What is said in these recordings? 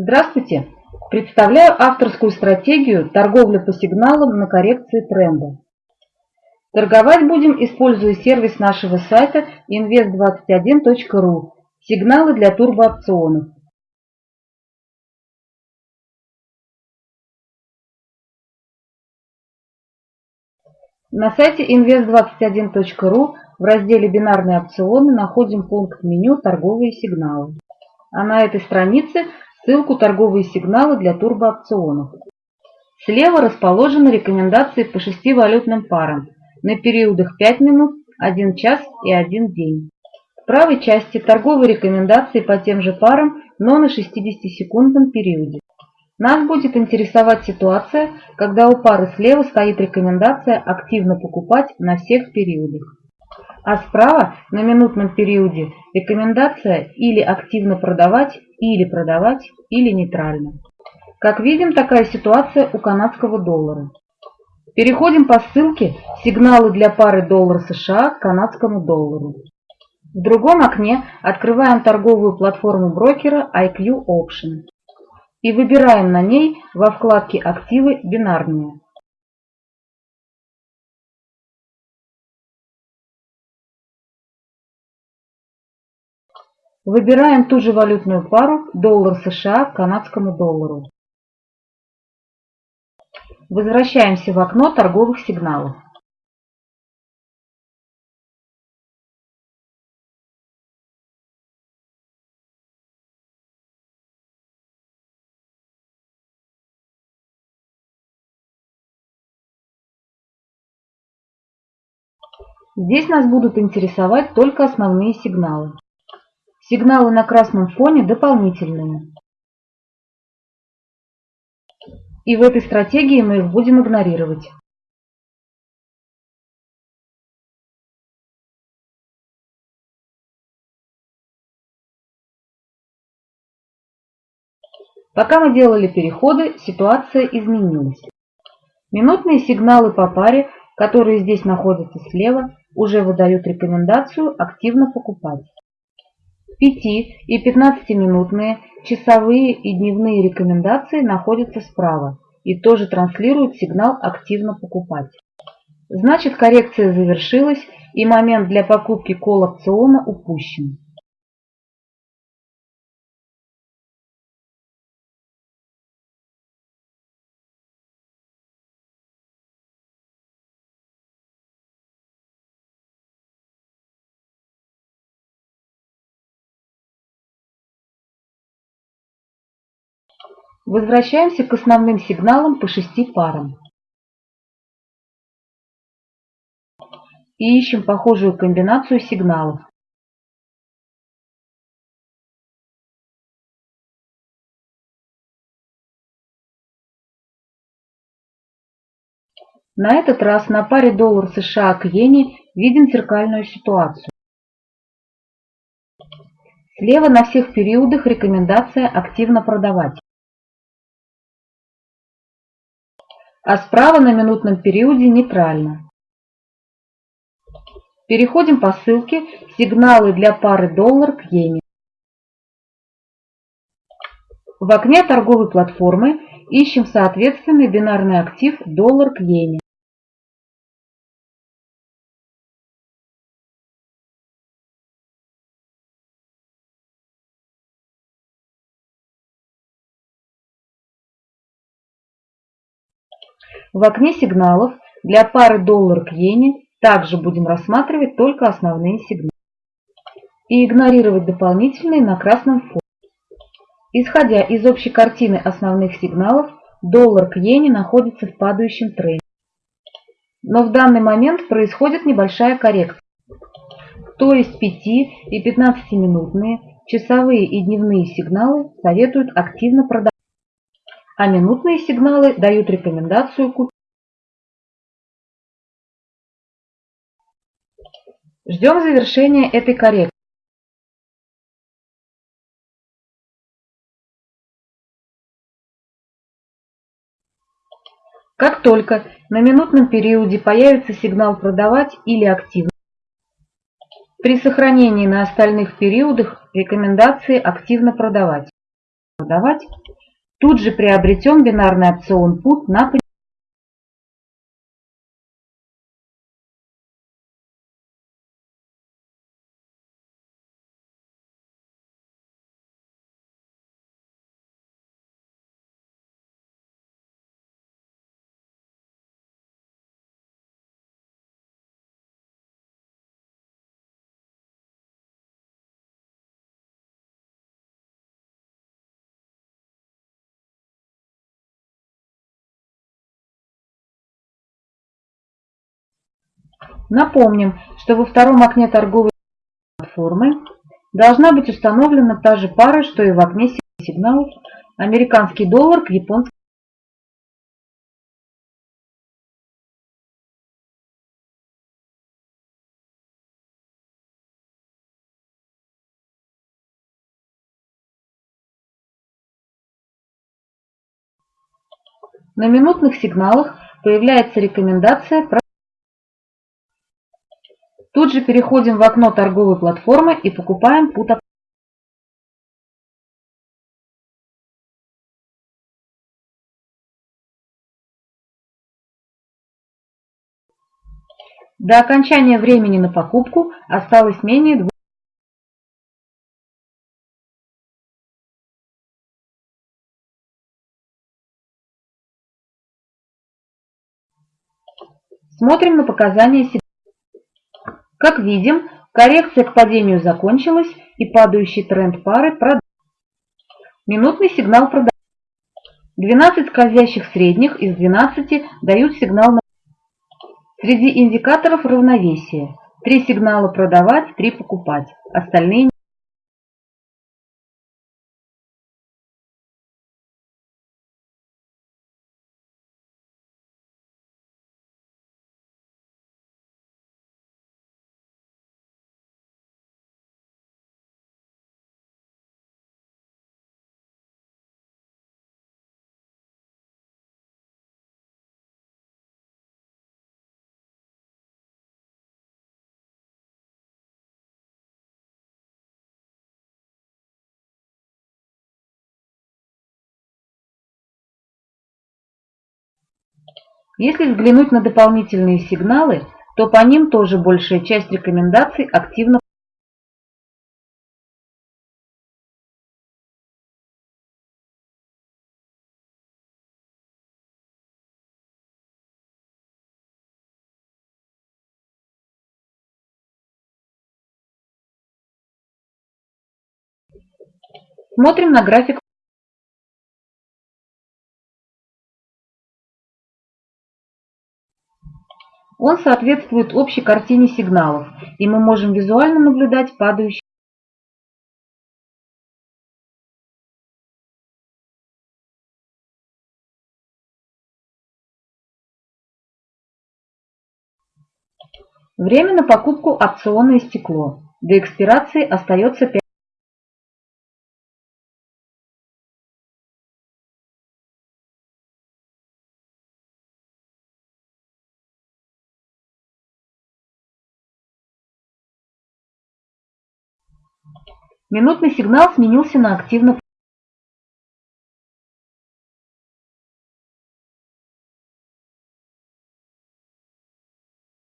Здравствуйте! Представляю авторскую стратегию торговли по сигналам на коррекции тренда. Торговать будем, используя сервис нашего сайта invest21.ru «Сигналы для турбоопционов». На сайте invest21.ru в разделе «Бинарные опционы» находим пункт меню «Торговые сигналы». А на этой странице ссылку «Торговые сигналы для турбоопционов». Слева расположены рекомендации по шести валютным парам на периодах 5 минут, 1 час и 1 день. В правой части торговые рекомендации по тем же парам, но на 60-секундном периоде. Нас будет интересовать ситуация, когда у пары слева стоит рекомендация активно покупать на всех периодах. А справа на минутном периоде рекомендация или активно продавать, или продавать, или нейтрально. Как видим, такая ситуация у канадского доллара. Переходим по ссылке «Сигналы для пары доллар США к канадскому доллару». В другом окне открываем торговую платформу брокера IQ Option и выбираем на ней во вкладке «Активы бинарные». Выбираем ту же валютную пару доллар США к канадскому доллару. Возвращаемся в окно торговых сигналов. Здесь нас будут интересовать только основные сигналы. Сигналы на красном фоне дополнительные. И в этой стратегии мы их будем игнорировать. Пока мы делали переходы, ситуация изменилась. Минутные сигналы по паре, которые здесь находятся слева, уже выдают рекомендацию активно покупать. 5 и 15-минутные часовые и дневные рекомендации находятся справа и тоже транслируют сигнал активно покупать. Значит коррекция завершилась и момент для покупки колл-опциона упущен. Возвращаемся к основным сигналам по шести парам. И ищем похожую комбинацию сигналов. На этот раз на паре доллар США к иене видим зеркальную ситуацию. Слева на всех периодах рекомендация активно продавать. А справа на минутном периоде нейтрально. Переходим по ссылке «Сигналы для пары доллар к иене». В окне торговой платформы ищем соответственный бинарный актив доллар к иене. В окне сигналов для пары доллар к иене также будем рассматривать только основные сигналы и игнорировать дополнительные на красном фоне. Исходя из общей картины основных сигналов, доллар к иене находится в падающем тренде. Но в данный момент происходит небольшая коррекция. То есть 5 и 15 минутные часовые и дневные сигналы советуют активно продавать а минутные сигналы дают рекомендацию купить. Ждем завершения этой коррекции. Как только на минутном периоде появится сигнал «Продавать» или «Активно», при сохранении на остальных периодах рекомендации «Активно продавать». продавать, тут же приобретем бинарный опцион put на Напомним, что во втором окне торговой платформы должна быть установлена та же пара, что и в окне сигналов американский доллар к японскому На минутных сигналах появляется рекомендация про Тут же переходим в окно торговой платформы и покупаем put До окончания времени на покупку осталось менее двух Смотрим на показания. Как видим, коррекция к падению закончилась и падающий тренд пары продал. Минутный сигнал продавать. 12 скользящих средних из 12 дают сигнал на Среди индикаторов равновесие. Три сигнала продавать, три покупать. Остальные Если взглянуть на дополнительные сигналы, то по ним тоже большая часть рекомендаций активно Смотрим на график Он соответствует общей картине сигналов, и мы можем визуально наблюдать падающий Время на покупку опциона истекло. До экспирации остается 5 Минутный сигнал сменился на активно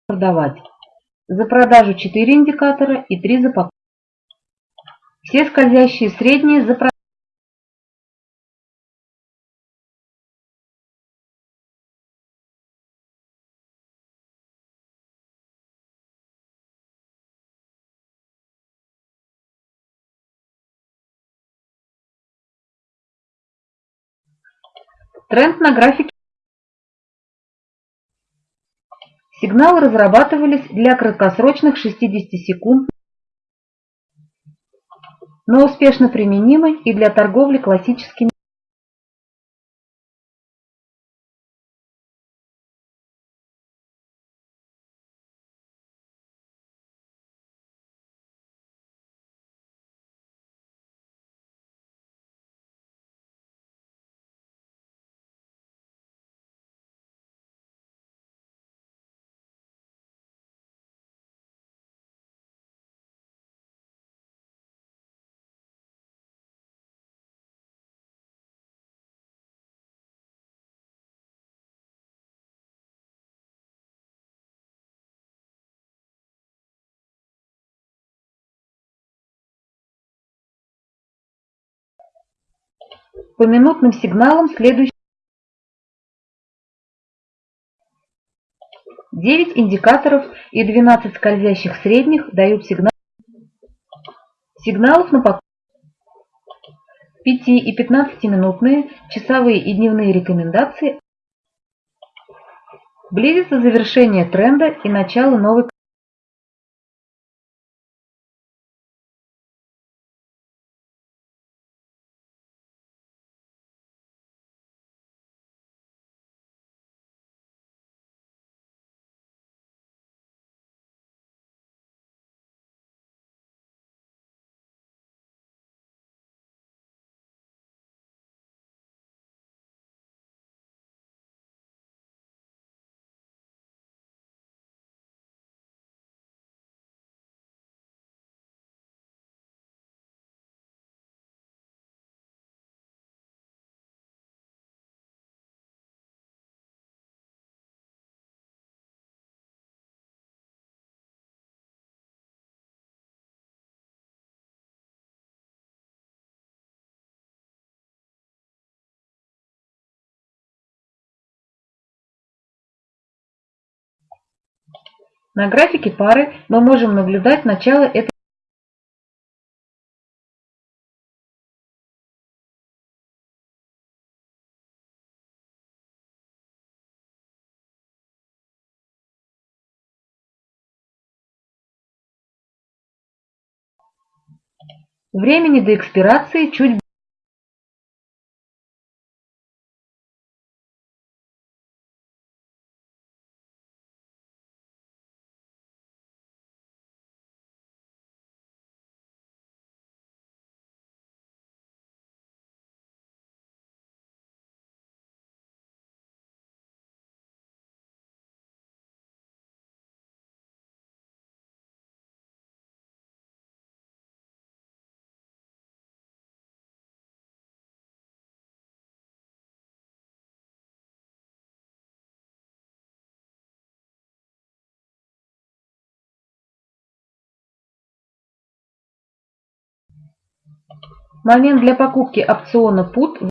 продавать. За продажу 4 индикатора и 3 за покупку. Все скользящие средние за продажу. Тренд на графике. Сигналы разрабатывались для краткосрочных 60 секунд, но успешно применимы и для торговли классическими По минутным сигналам следующие 9 индикаторов и 12 скользящих средних дают сигнал сигналов на покупку. 5 и 15-минутные часовые и дневные рекомендации Близится завершение тренда и начало новой На графике пары мы можем наблюдать начало этой Времени до экспирации чуть Момент для покупки опциона PUT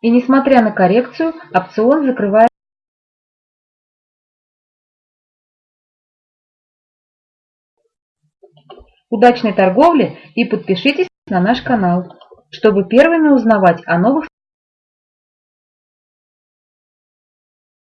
И несмотря на коррекцию, опцион закрывает удачной торговли и подпишитесь на наш канал, чтобы первыми узнавать о новых